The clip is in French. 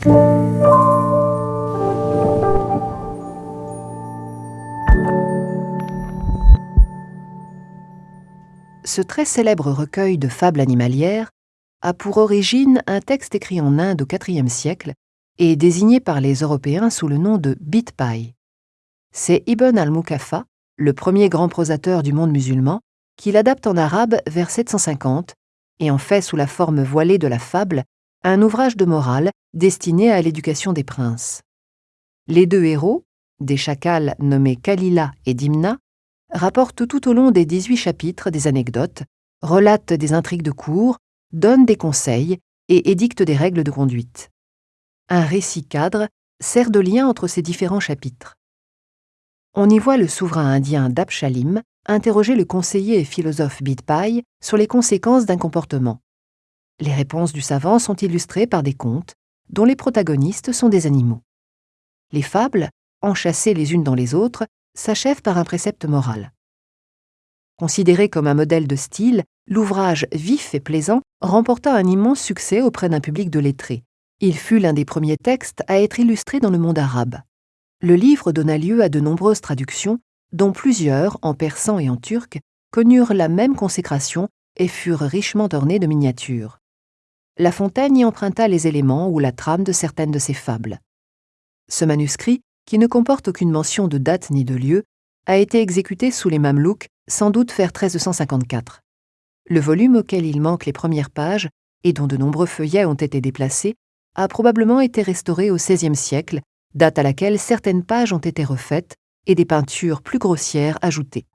Ce très célèbre recueil de fables animalières a pour origine un texte écrit en Inde au IVe siècle et désigné par les Européens sous le nom de Bitpai. C'est Ibn al-Mukafa, le premier grand prosateur du monde musulman, qui l'adapte en arabe vers 750 et en fait sous la forme voilée de la fable un ouvrage de morale destiné à l'éducation des princes. Les deux héros, des chacals nommés Kalila et Dimna, rapportent tout au long des 18 chapitres des anecdotes, relatent des intrigues de cour, donnent des conseils et édictent des règles de conduite. Un récit cadre sert de lien entre ces différents chapitres. On y voit le souverain indien Dapshalim interroger le conseiller et philosophe Bidpai sur les conséquences d'un comportement. Les réponses du savant sont illustrées par des contes dont les protagonistes sont des animaux. Les fables, enchâssées les unes dans les autres, s'achèvent par un précepte moral. Considéré comme un modèle de style, l'ouvrage vif et plaisant remporta un immense succès auprès d'un public de lettrés. Il fut l'un des premiers textes à être illustré dans le monde arabe. Le livre donna lieu à de nombreuses traductions, dont plusieurs, en persan et en turc, connurent la même consécration et furent richement ornées de miniatures. La Fontaine y emprunta les éléments ou la trame de certaines de ses fables. Ce manuscrit, qui ne comporte aucune mention de date ni de lieu, a été exécuté sous les Mamelouks, sans doute vers 1354. Le volume auquel il manque les premières pages, et dont de nombreux feuillets ont été déplacés, a probablement été restauré au XVIe siècle, date à laquelle certaines pages ont été refaites et des peintures plus grossières ajoutées.